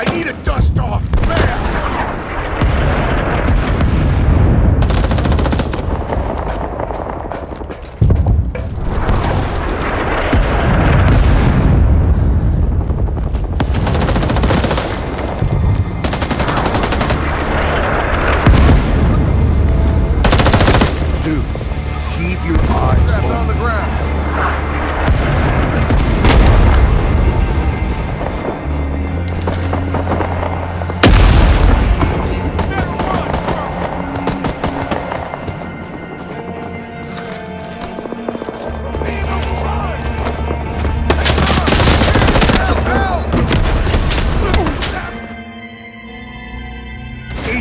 I need a dust off, man! Dude, keep your eyes on the ground.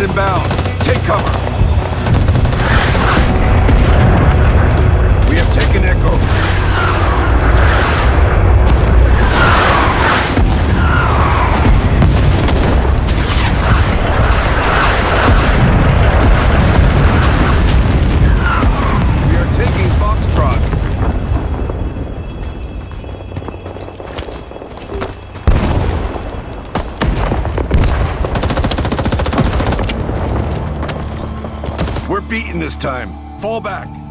inbound. Take cover. beaten this time. Fall back.